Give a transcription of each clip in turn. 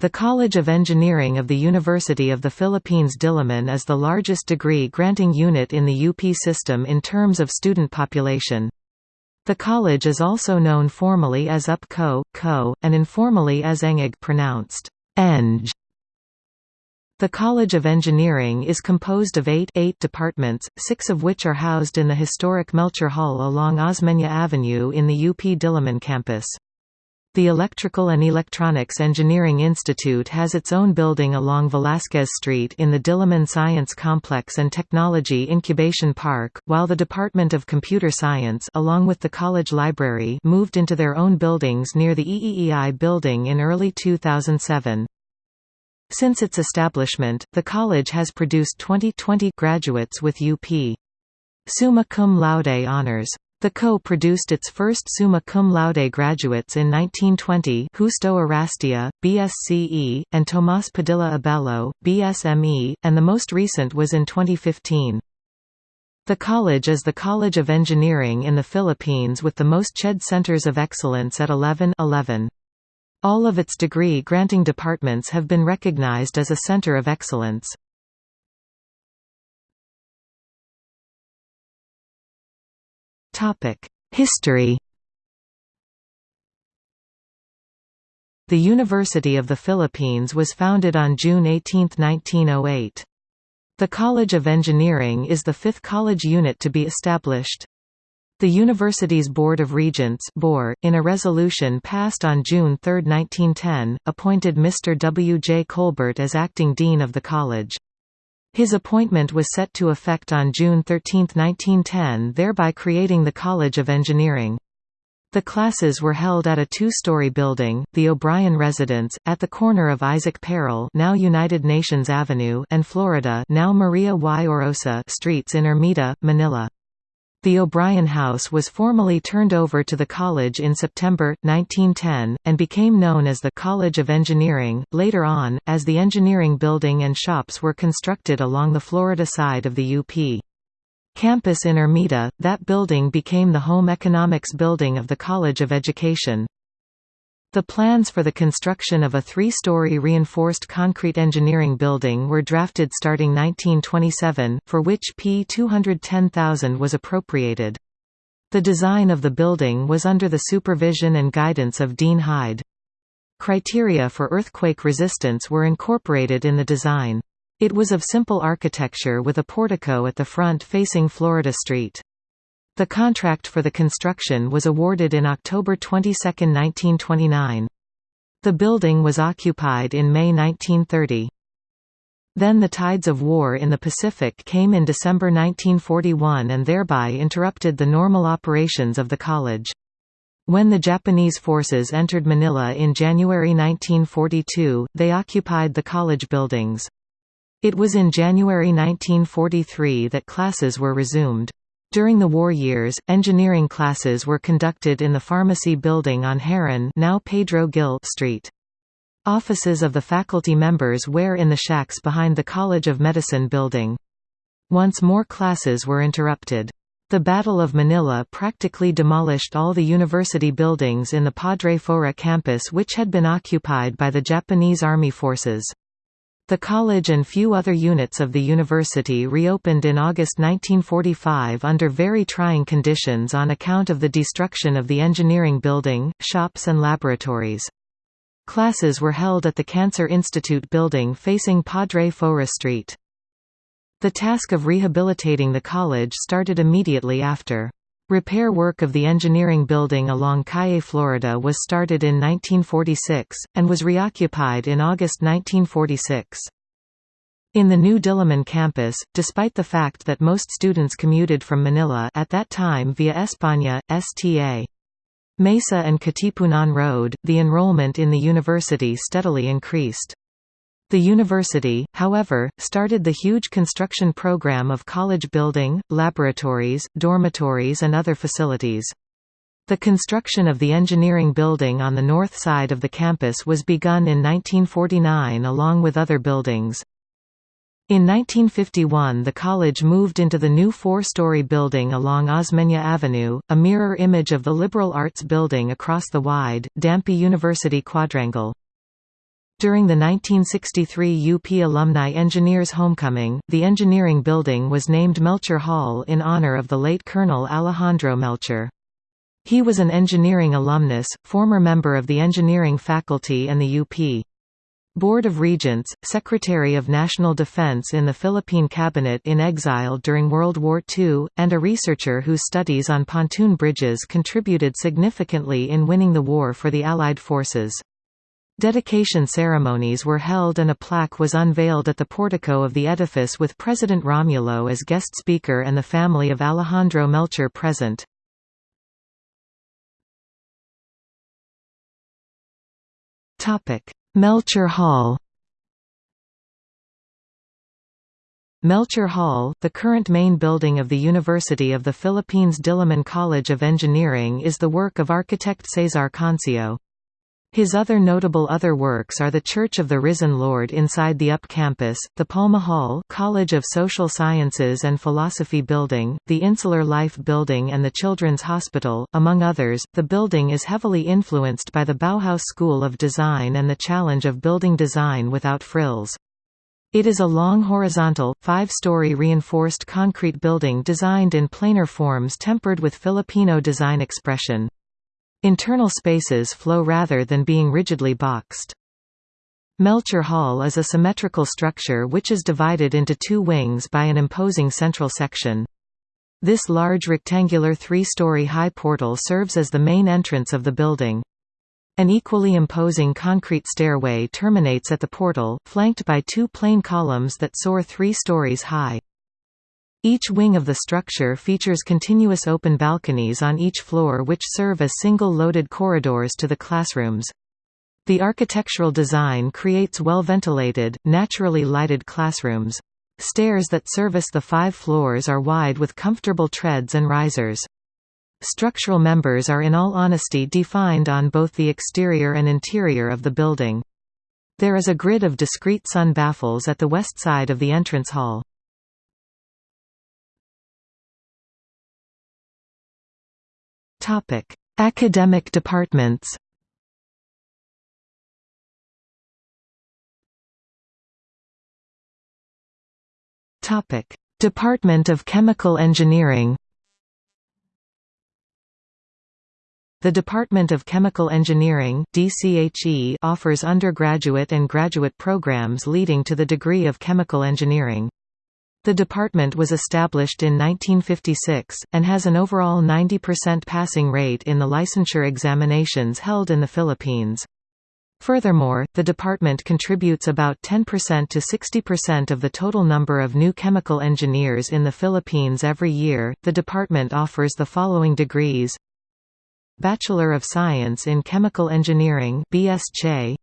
The College of Engineering of the University of the Philippines Diliman is the largest degree-granting unit in the UP system in terms of student population. The college is also known formally as UPCO, CO, and informally as ENGIG pronounced Eng. The College of Engineering is composed of eight, eight departments, six of which are housed in the historic Melchor Hall along Osmeña Avenue in the UP Diliman campus. The Electrical and Electronics Engineering Institute has its own building along Velázquez Street in the Diliman Science Complex and Technology Incubation Park, while the Department of Computer Science along with the college library moved into their own buildings near the EEEI building in early 2007. Since its establishment, the college has produced 2020 graduates with UP. Summa cum laude honors. The CO produced its first summa cum laude graduates in 1920 Justo Arastia, BSCE, and Tomás Padilla Abello, BSME, and the most recent was in 2015. The college is the College of Engineering in the Philippines with the most CHED Centers of Excellence at 11, 11. All of its degree-granting departments have been recognized as a center of excellence. History The University of the Philippines was founded on June 18, 1908. The College of Engineering is the fifth college unit to be established. The university's Board of Regents in a resolution passed on June 3, 1910, appointed Mr. W. J. Colbert as acting dean of the college. His appointment was set to effect on June 13, 1910 thereby creating the College of Engineering. The classes were held at a two-story building, the O'Brien Residence, at the corner of Isaac Peral now United Nations Avenue and Florida now Maria y Orosa streets in Ermita, Manila. The O'Brien House was formally turned over to the college in September, 1910, and became known as the College of Engineering. Later on, as the engineering building and shops were constructed along the Florida side of the UP. Campus in Ermita, that building became the home economics building of the College of Education. The plans for the construction of a three-story reinforced concrete engineering building were drafted starting 1927, for which P210,000 was appropriated. The design of the building was under the supervision and guidance of Dean Hyde. Criteria for earthquake resistance were incorporated in the design. It was of simple architecture with a portico at the front facing Florida Street. The contract for the construction was awarded in October 22, 1929. The building was occupied in May 1930. Then the tides of war in the Pacific came in December 1941 and thereby interrupted the normal operations of the college. When the Japanese forces entered Manila in January 1942, they occupied the college buildings. It was in January 1943 that classes were resumed. During the war years, engineering classes were conducted in the pharmacy building on Herran now Pedro Gil Street. Offices of the faculty members were in the shacks behind the College of Medicine building. Once more classes were interrupted. The Battle of Manila practically demolished all the university buildings in the Padre Faura campus which had been occupied by the Japanese Army forces. The college and few other units of the university reopened in August 1945 under very trying conditions on account of the destruction of the engineering building, shops and laboratories. Classes were held at the Cancer Institute building facing Padre Faura Street. The task of rehabilitating the college started immediately after. Repair work of the engineering building along Calle Florida was started in 1946, and was reoccupied in August 1946. In the new Diliman campus, despite the fact that most students commuted from Manila at that time via España, Sta. Mesa and Katipunan Road, the enrollment in the university steadily increased. The university, however, started the huge construction program of college building, laboratories, dormitories and other facilities. The construction of the engineering building on the north side of the campus was begun in 1949 along with other buildings. In 1951 the college moved into the new four-story building along Osmeña Avenue, a mirror image of the liberal arts building across the wide, Dampi University quadrangle. During the 1963 UP Alumni Engineers Homecoming, the engineering building was named Melchor Hall in honor of the late Colonel Alejandro Melchor. He was an engineering alumnus, former member of the engineering faculty and the UP. Board of Regents, Secretary of National Defense in the Philippine Cabinet in exile during World War II, and a researcher whose studies on pontoon bridges contributed significantly in winning the war for the Allied forces. Dedication ceremonies were held and a plaque was unveiled at the portico of the edifice with President Romulo as guest speaker and the family of Alejandro Melchor present. Melchor Hall Melchor Hall, the current main building of the University of the Philippines Diliman College of Engineering is the work of architect Cesar Concio. His other notable other works are the Church of the Risen Lord inside the UP campus, the Palma Hall College of Social Sciences and Philosophy Building, the Insular Life Building and the Children's Hospital, among others. The building is heavily influenced by the Bauhaus School of Design and the challenge of building design without frills. It is a long horizontal, five-story reinforced concrete building designed in planar forms tempered with Filipino design expression. Internal spaces flow rather than being rigidly boxed. Melchor Hall is a symmetrical structure which is divided into two wings by an imposing central section. This large rectangular three-story high portal serves as the main entrance of the building. An equally imposing concrete stairway terminates at the portal, flanked by two plain columns that soar three stories high. Each wing of the structure features continuous open balconies on each floor which serve as single loaded corridors to the classrooms. The architectural design creates well-ventilated, naturally lighted classrooms. Stairs that service the five floors are wide with comfortable treads and risers. Structural members are in all honesty defined on both the exterior and interior of the building. There is a grid of discrete sun baffles at the west side of the entrance hall. Topic: Academic departments. Topic: Department of Chemical Engineering. The Department of Chemical Engineering offers undergraduate and graduate programs leading to the degree of chemical engineering. The department was established in 1956, and has an overall 90% passing rate in the licensure examinations held in the Philippines. Furthermore, the department contributes about 10% to 60% of the total number of new chemical engineers in the Philippines every year. The department offers the following degrees: Bachelor of Science in Chemical Engineering (BSc),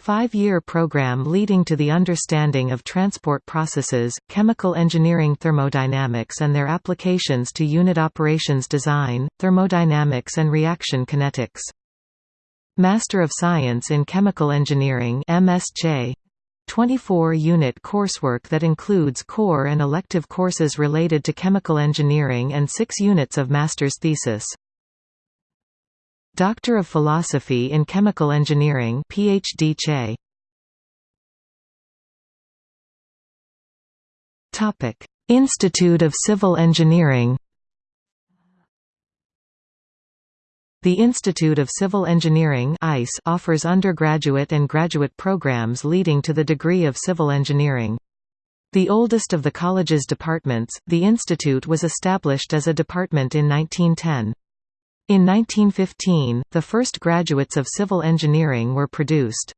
Five-year program leading to the understanding of transport processes, chemical engineering thermodynamics and their applications to unit operations design, thermodynamics and reaction kinetics. Master of Science in Chemical Engineering MSc 24-unit coursework that includes core and elective courses related to chemical engineering and 6 units of master's thesis. Doctor of Philosophy in Chemical Engineering PhD CHE. Topic: Institute of Civil Engineering The Institute of Civil Engineering ICE offers undergraduate and graduate programs leading to the degree of civil engineering. The oldest of the college's departments, the institute was established as a department in 1910. In 1915, the first graduates of civil engineering were produced.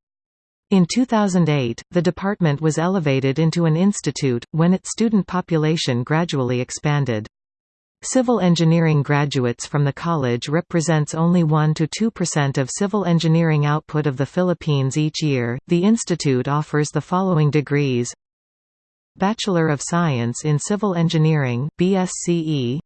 In 2008, the department was elevated into an institute, when its student population gradually expanded. Civil engineering graduates from the college represents only 1 to 2% of civil engineering output of the Philippines each year. The institute offers the following degrees Bachelor of Science in Civil Engineering BSCE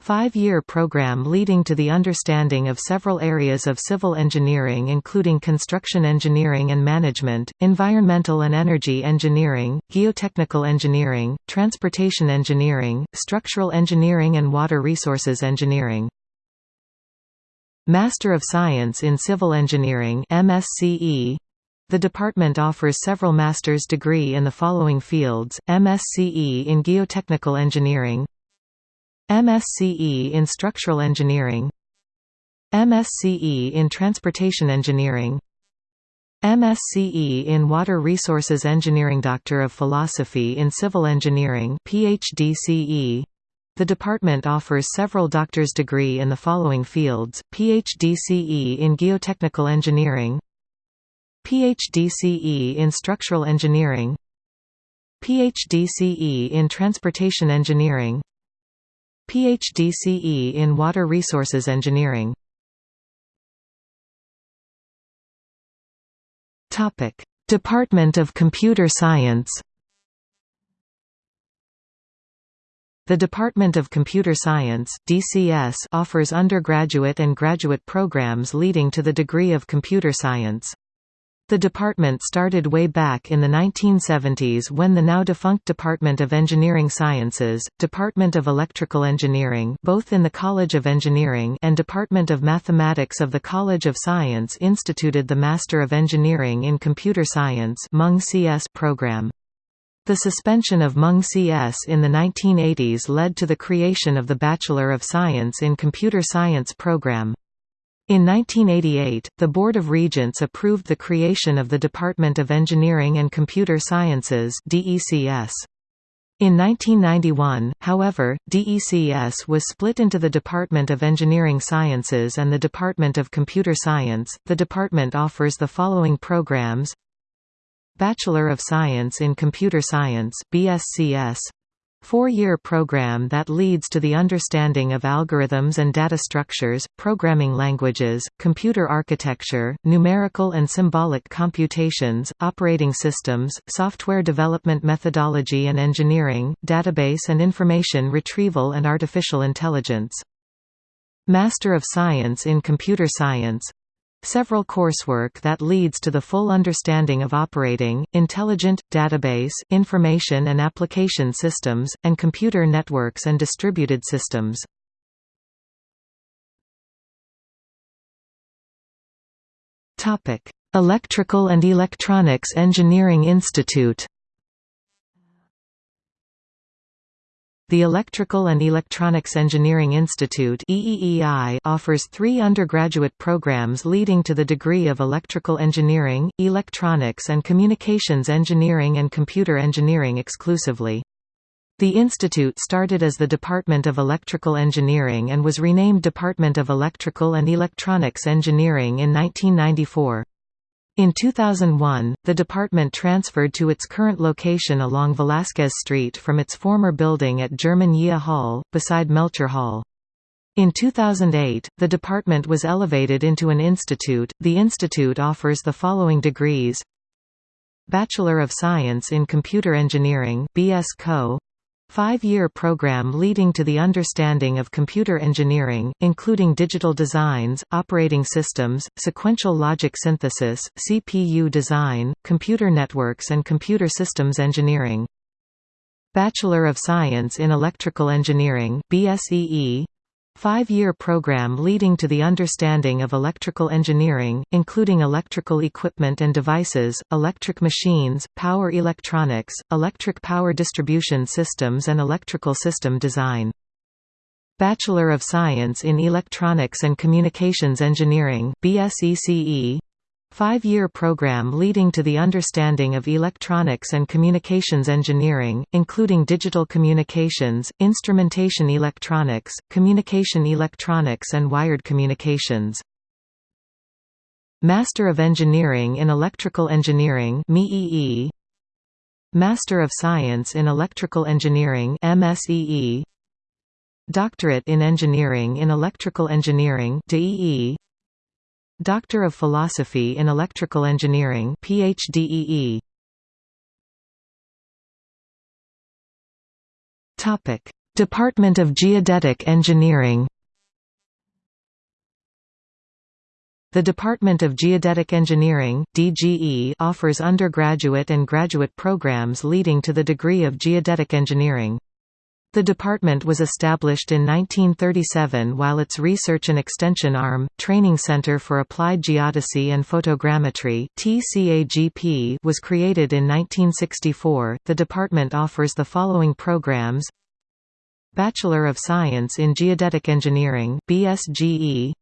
Five-year program leading to the understanding of several areas of civil engineering including construction engineering and management, environmental and energy engineering, geotechnical engineering, transportation engineering, structural engineering and water resources engineering. Master of Science in Civil Engineering MSCE The department offers several master's degree in the following fields, MSCE in Geotechnical Engineering MSCE in Structural Engineering. MSCE in Transportation Engineering. MSCE in Water Resources Engineering. Doctor of Philosophy in Civil Engineering PhD The department offers several doctor's degree in the following fields, PhD in Geotechnical Engineering PhD in Structural Engineering PhD in Transportation Engineering PhD in Water Resources Engineering Topic: Department of Computer Science. The Department of Computer Science (DCS) offers undergraduate and graduate programs leading to the degree of computer science. The department started way back in the 1970s when the now defunct Department of Engineering Sciences, Department of Electrical Engineering both in the College of Engineering and Department of Mathematics of the College of Science instituted the Master of Engineering in Computer Science CS program. The suspension of Mung CS in the 1980s led to the creation of the Bachelor of Science in Computer Science program. In 1988, the Board of Regents approved the creation of the Department of Engineering and Computer Sciences DECS. In 1991, however, DECS was split into the Department of Engineering Sciences and the Department of Computer Science. The department offers the following programs: Bachelor of Science in Computer Science (BSCS), Four-year program that leads to the understanding of algorithms and data structures, programming languages, computer architecture, numerical and symbolic computations, operating systems, software development methodology and engineering, database and information retrieval and artificial intelligence. Master of Science in Computer Science Several coursework that leads to the full understanding of operating, intelligent, database, information and application systems, and computer networks and distributed systems. Electrical and Electronics Engineering Institute The Electrical and Electronics Engineering Institute offers three undergraduate programs leading to the degree of Electrical Engineering, Electronics and Communications Engineering and Computer Engineering exclusively. The institute started as the Department of Electrical Engineering and was renamed Department of Electrical and Electronics Engineering in 1994. In 2001, the department transferred to its current location along Velázquez Street from its former building at German Yea Hall, beside Melchor Hall. In 2008, the department was elevated into an institute. The institute offers the following degrees: Bachelor of Science in Computer Engineering (BS Co), Five-year program leading to the understanding of computer engineering, including digital designs, operating systems, sequential logic synthesis, CPU design, computer networks and computer systems engineering. Bachelor of Science in Electrical Engineering BSEE, Five-year program leading to the understanding of electrical engineering, including electrical equipment and devices, electric machines, power electronics, electric power distribution systems and electrical system design. Bachelor of Science in Electronics and Communications Engineering BSECE, Five-year program leading to the understanding of electronics and communications engineering, including digital communications, instrumentation electronics, communication electronics and wired communications. Master of Engineering in Electrical Engineering Master of Science in Electrical Engineering Doctorate in Engineering in Electrical Engineering DEE Doctor of Philosophy in Electrical Engineering PhDEE. Topic: Department of Geodetic Engineering. The Department of Geodetic Engineering (DGE) offers undergraduate and graduate programs leading to the degree of Geodetic Engineering. The department was established in 1937 while its research and extension arm, Training Center for Applied Geodesy and Photogrammetry was created in 1964. The department offers the following programs Bachelor of Science in Geodetic Engineering BSGE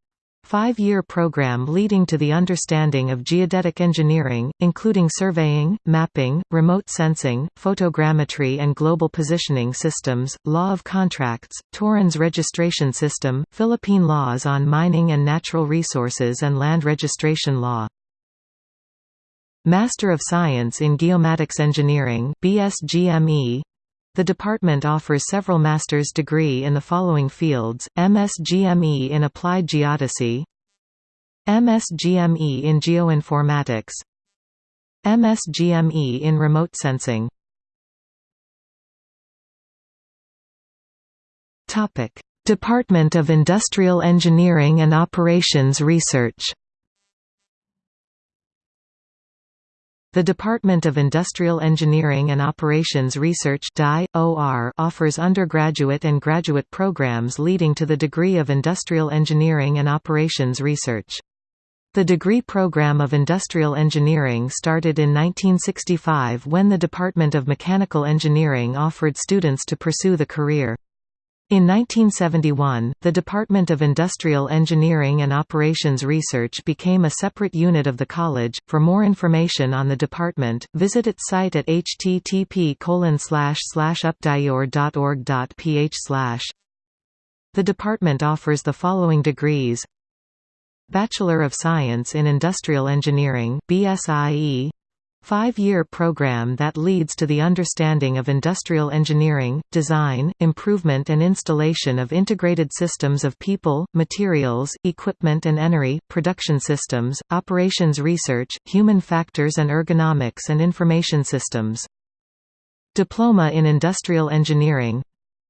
Five-year program leading to the understanding of geodetic engineering, including surveying, mapping, remote sensing, photogrammetry and global positioning systems, law of contracts, Torrens registration system, Philippine laws on mining and natural resources and land registration law. Master of Science in Geomatics Engineering BSGME the department offers several master's degree in the following fields, MSGME in Applied Geodesy MSGME in Geoinformatics MSGME in Remote Sensing. Department of Industrial Engineering and Operations Research The Department of Industrial Engineering and Operations Research offers undergraduate and graduate programs leading to the degree of Industrial Engineering and Operations Research. The degree program of Industrial Engineering started in 1965 when the Department of Mechanical Engineering offered students to pursue the career. In 1971, the Department of Industrial Engineering and Operations Research became a separate unit of the college. For more information on the department, visit its site at http://updior.org.ph. The department offers the following degrees: Bachelor of Science in Industrial Engineering (BSIE), Five-year program that leads to the understanding of industrial engineering, design, improvement and installation of integrated systems of people, materials, equipment and energy, production systems, operations research, human factors and ergonomics and information systems. Diploma in Industrial Engineering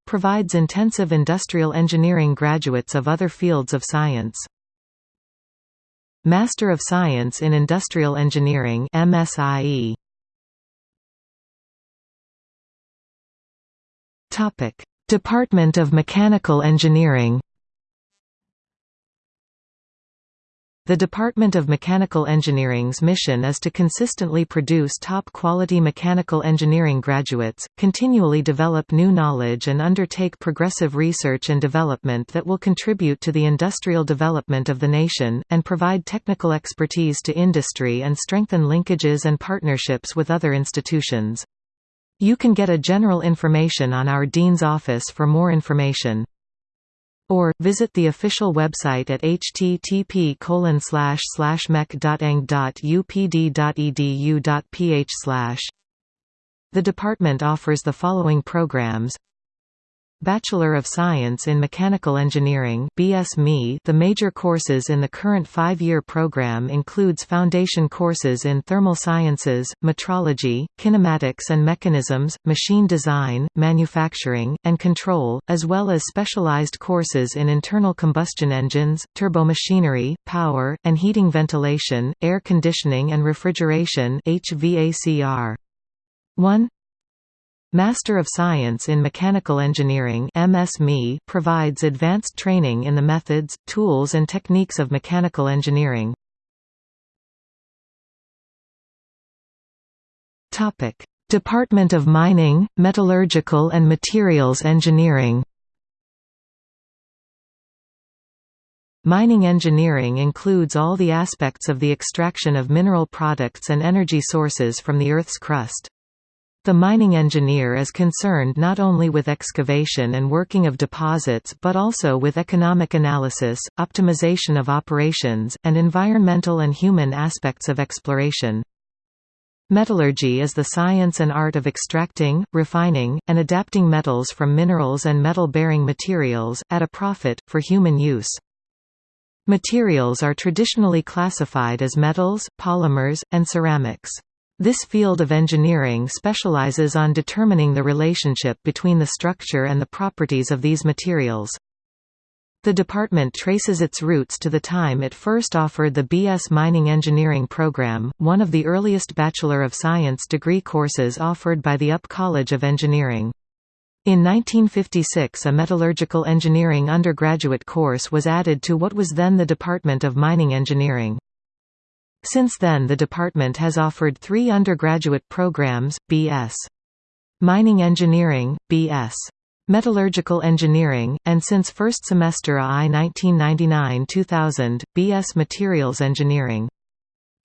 provides intensive industrial engineering graduates of other fields of science. Master of Science in Industrial Engineering MSIE. Topic: Department of Mechanical Engineering The Department of Mechanical Engineering's mission is to consistently produce top-quality mechanical engineering graduates, continually develop new knowledge and undertake progressive research and development that will contribute to the industrial development of the nation, and provide technical expertise to industry and strengthen linkages and partnerships with other institutions. You can get a general information on our Dean's office for more information or, visit the official website at http mech.eng.upd.edu.ph The department offers the following programs Bachelor of Science in Mechanical Engineering BSME The major courses in the current five-year program includes foundation courses in thermal sciences, metrology, kinematics and mechanisms, machine design, manufacturing, and control, as well as specialized courses in internal combustion engines, turbomachinery, power, and heating ventilation, air conditioning and refrigeration HVACR. 1 Master of Science in Mechanical Engineering MSME provides advanced training in the methods, tools and techniques of mechanical engineering. Department of Mining, Metallurgical and Materials Engineering Mining engineering includes all the aspects of the extraction of mineral products and energy sources from the Earth's crust. The mining engineer is concerned not only with excavation and working of deposits but also with economic analysis, optimization of operations, and environmental and human aspects of exploration. Metallurgy is the science and art of extracting, refining, and adapting metals from minerals and metal-bearing materials, at a profit, for human use. Materials are traditionally classified as metals, polymers, and ceramics. This field of engineering specializes on determining the relationship between the structure and the properties of these materials. The department traces its roots to the time it first offered the B.S. Mining Engineering program, one of the earliest Bachelor of Science degree courses offered by the UP College of Engineering. In 1956 a metallurgical engineering undergraduate course was added to what was then the Department of Mining Engineering. Since then the department has offered three undergraduate programs, B.S. Mining Engineering, B.S. Metallurgical Engineering, and since first semester AI 1999-2000, B.S. Materials Engineering.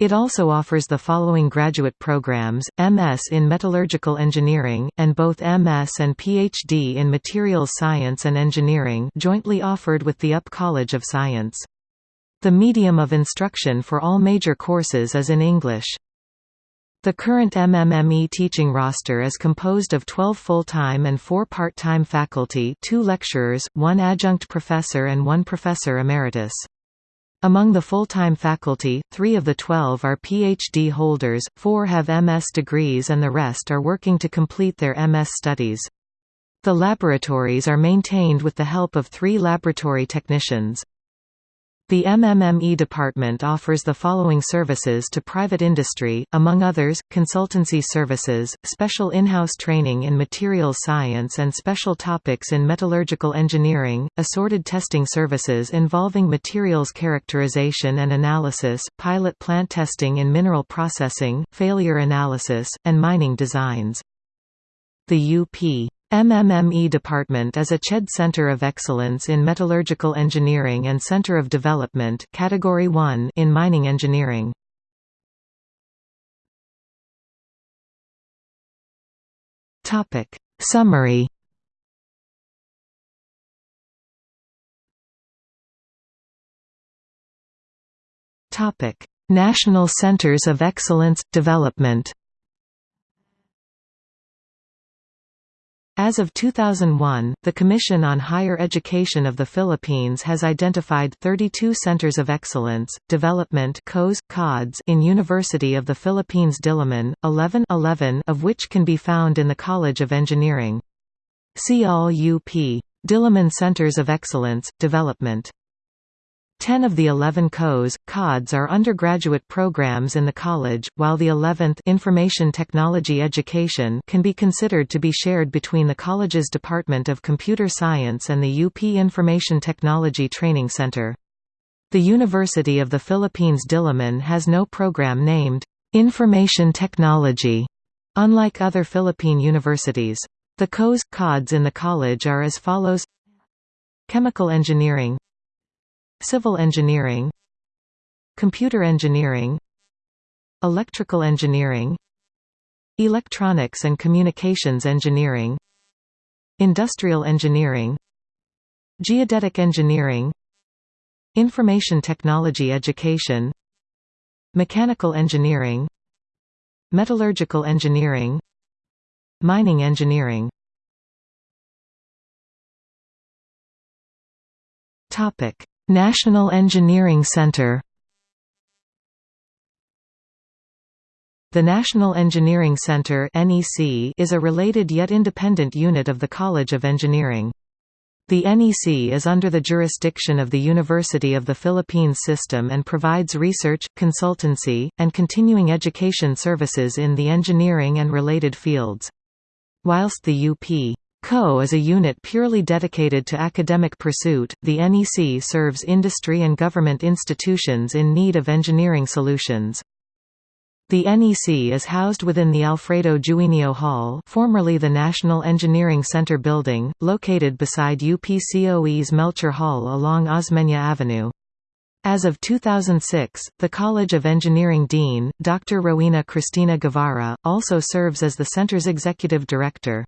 It also offers the following graduate programs, MS in Metallurgical Engineering, and both MS and PhD in Materials Science and Engineering jointly offered with the UP College of Science. The medium of instruction for all major courses is in English. The current MMME teaching roster is composed of 12 full-time and 4 part-time faculty two lecturers, one adjunct professor and one professor emeritus. Among the full-time faculty, three of the 12 are PhD holders, four have MS degrees and the rest are working to complete their MS studies. The laboratories are maintained with the help of three laboratory technicians. The MMME department offers the following services to private industry, among others, consultancy services, special in-house training in materials science and special topics in metallurgical engineering, assorted testing services involving materials characterization and analysis, pilot plant testing in mineral processing, failure analysis, and mining designs. The UP MMME department is a CHED Center of Excellence in Metallurgical Engineering and Center of Development Category 1 in Mining Engineering. Topic. Summary. Topic. National Centers of Excellence Development As of 2001, the Commission on Higher Education of the Philippines has identified 32 Centers of Excellence, Development in University of the Philippines Diliman, 11, 11 of which can be found in the College of Engineering. See all UP. Diliman Centers of Excellence, Development Ten of the eleven COs, CODs are undergraduate programs in the college, while the eleventh Information Technology Education can be considered to be shared between the college's Department of Computer Science and the UP Information Technology Training Center. The University of the Philippines Diliman has no program named, "'Information Technology", unlike other Philippine universities. The COs, CODs in the college are as follows Chemical Engineering Civil engineering Computer engineering Electrical engineering Electronics and communications engineering Industrial engineering Geodetic engineering Information technology education Mechanical engineering Metallurgical engineering Mining engineering. Topic National Engineering Center The National Engineering Center is a related yet independent unit of the College of Engineering. The NEC is under the jurisdiction of the University of the Philippines system and provides research, consultancy, and continuing education services in the engineering and related fields. Whilst the UP CO is a unit purely dedicated to academic pursuit. The NEC serves industry and government institutions in need of engineering solutions. The NEC is housed within the Alfredo Juinio Hall formerly the National Engineering Center building, located beside UPCOE's Melchor Hall along Osmeña Avenue. As of 2006, the College of Engineering Dean, Dr. Rowena Cristina Guevara, also serves as the center's executive director.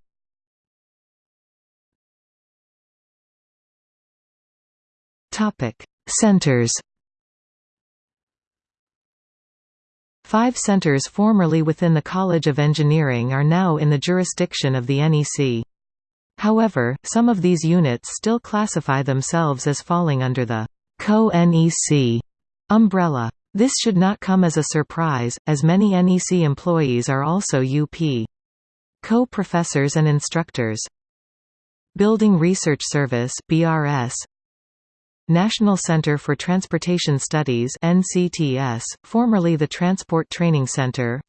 Topic: Centers. Five centers formerly within the College of Engineering are now in the jurisdiction of the NEC. However, some of these units still classify themselves as falling under the co-NEC umbrella. This should not come as a surprise, as many NEC employees are also UP co-professors and instructors. Building Research Service BRS National Center for Transportation Studies NCTS, formerly the Transport Training Center.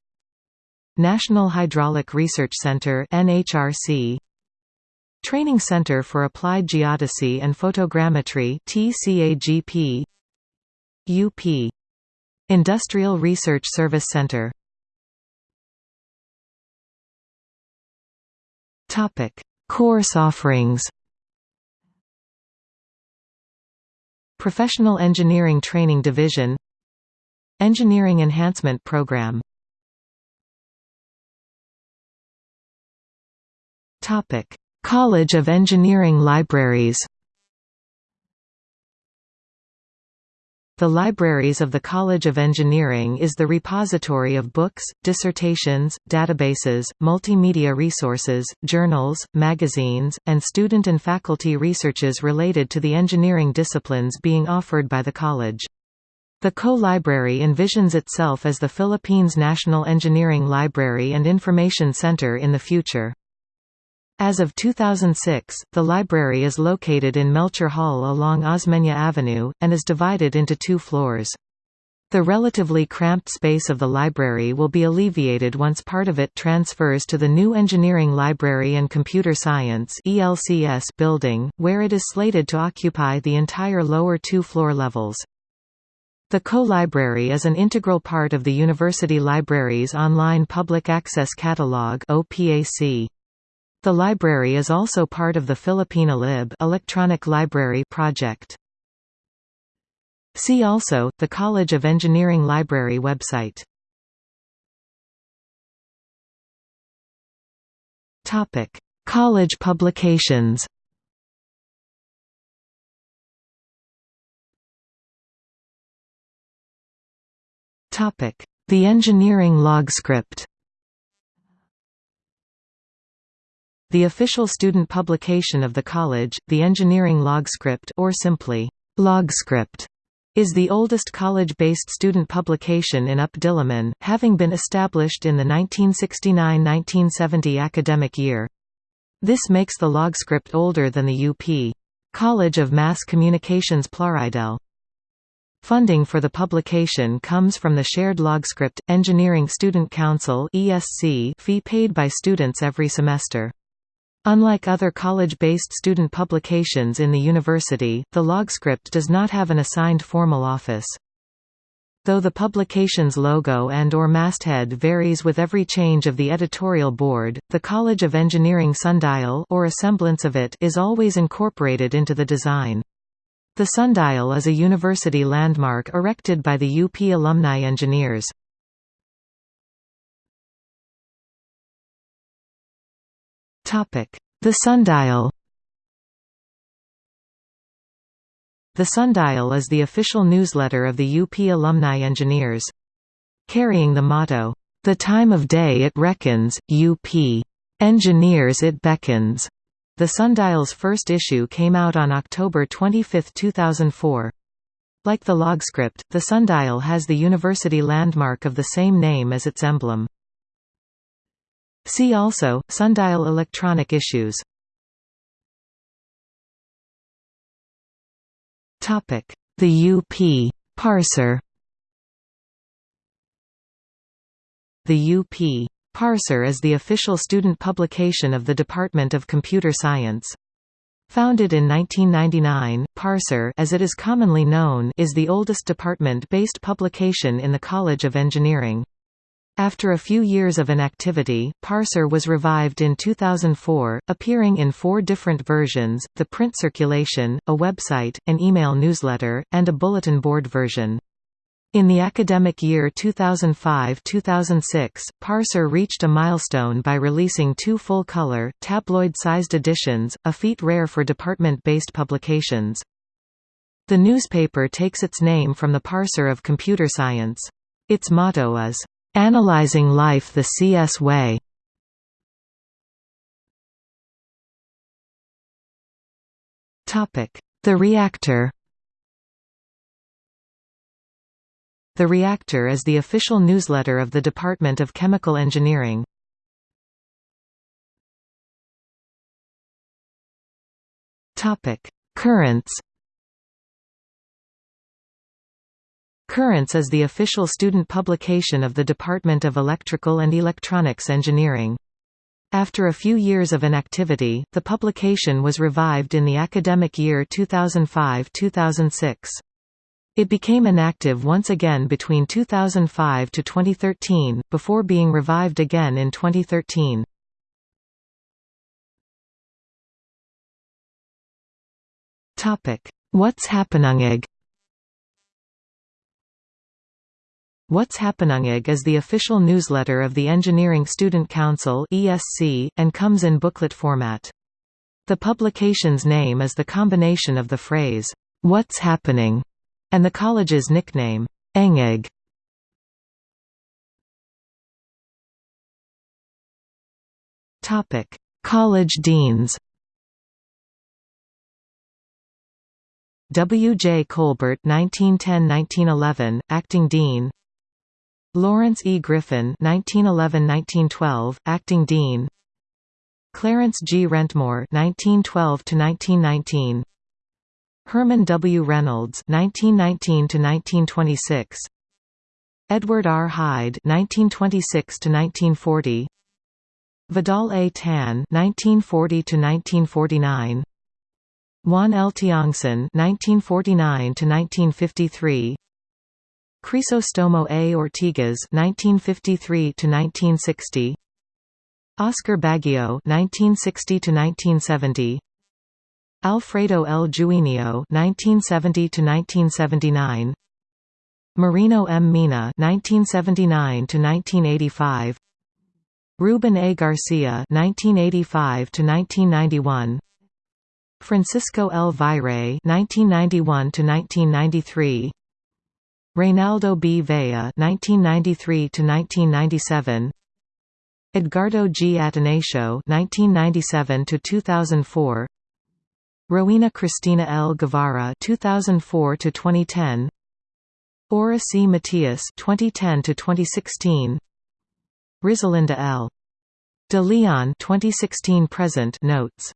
National Hydraulic Research Center NHRC Training Center for Applied Geodesy and Photogrammetry TCAGP UP Industrial Research Service Center. Topic. Course offerings Professional Engineering Training Division Engineering Enhancement Program. College of Engineering Libraries The Libraries of the College of Engineering is the repository of books, dissertations, databases, multimedia resources, journals, magazines, and student and faculty researches related to the engineering disciplines being offered by the college. The co-library envisions itself as the Philippines National Engineering Library and Information Center in the future. As of 2006, the library is located in Melchor Hall along Osmeña Avenue, and is divided into two floors. The relatively cramped space of the library will be alleviated once part of it transfers to the new Engineering Library and Computer Science ELCS building, where it is slated to occupy the entire lower two floor levels. The co-library is an integral part of the University Libraries Online Public Access Catalog OPAC. The library is also part of the Filipina Lib electronic library project. See also, the College of Engineering Library website. Topic: College publications Topic: The Engineering Logscript The official student publication of the college, the Engineering Logscript or simply, Logscript, is the oldest college-based student publication in UP Diliman, having been established in the 1969–1970 academic year. This makes the Logscript older than the UP. College of Mass Communications Plaridel. Funding for the publication comes from the Shared Logscript, Engineering Student Council fee paid by students every semester. Unlike other college-based student publications in the university, the Logscript does not have an assigned formal office. Though the publication's logo and or masthead varies with every change of the editorial board, the College of Engineering sundial or a semblance of it is always incorporated into the design. The sundial is a university landmark erected by the UP alumni engineers. The sundial The Sundial is the official newsletter of the UP alumni engineers. Carrying the motto, "'The time of day it reckons, UP. Engineers it beckons'", the Sundial's first issue came out on October 25, 2004. Like the Logscript, the Sundial has the university landmark of the same name as its emblem. See also, sundial electronic issues. The UP parser. The UP Parser is the official student publication of the Department of Computer Science. Founded in 1999, Parser as it is commonly known is the oldest department-based publication in the College of Engineering. After a few years of inactivity, Parser was revived in 2004, appearing in four different versions, the print circulation, a website, an email newsletter, and a bulletin board version. In the academic year 2005–2006, Parser reached a milestone by releasing two full-color, tabloid-sized editions, a feat rare for department-based publications. The newspaper takes its name from the parser of computer science. Its motto is, Analyzing life the CS way. The reactor. The Reactor is the official newsletter of the Department of Chemical Engineering. Currents Currents is the official student publication of the Department of Electrical and Electronics Engineering. After a few years of inactivity, the publication was revived in the academic year 2005–2006. It became inactive once again between 2005 to 2013, before being revived again in 2013. Topic: What's Happeningig What's Happeningig is the official newsletter of the Engineering Student Council (ESC) and comes in booklet format. The publication's name is the combination of the phrase "What's happening?" and the college's nickname, Engig. Topic: College deans. W. J. Colbert 1910–1911, acting dean. Lawrence E. Griffin 1911–1912, acting dean. Clarence G. Wrentmore 1912–1919. Herman W. Reynolds (1919–1926), Edward R. Hyde (1926–1940), Vidal A. Tan (1940–1949), Juan L. Tiongson (1949–1953), Crisostomo A. Ortigas (1953–1960), Oscar Baggio (1960–1970). Alfredo L. Juinio (1970–1979), Marino M. Mina (1979–1985), Ruben A. Garcia (1985–1991), Francisco L. Viray (1991–1993), Reynaldo B. Vea (1993–1997). Edgardo G. Atanasio (1997–2004), Rowena Cristina L. Guevara 2004 to 2010 Aura C. Matias 2010 to 2016 Rizalinda L. De Leon 2016 present notes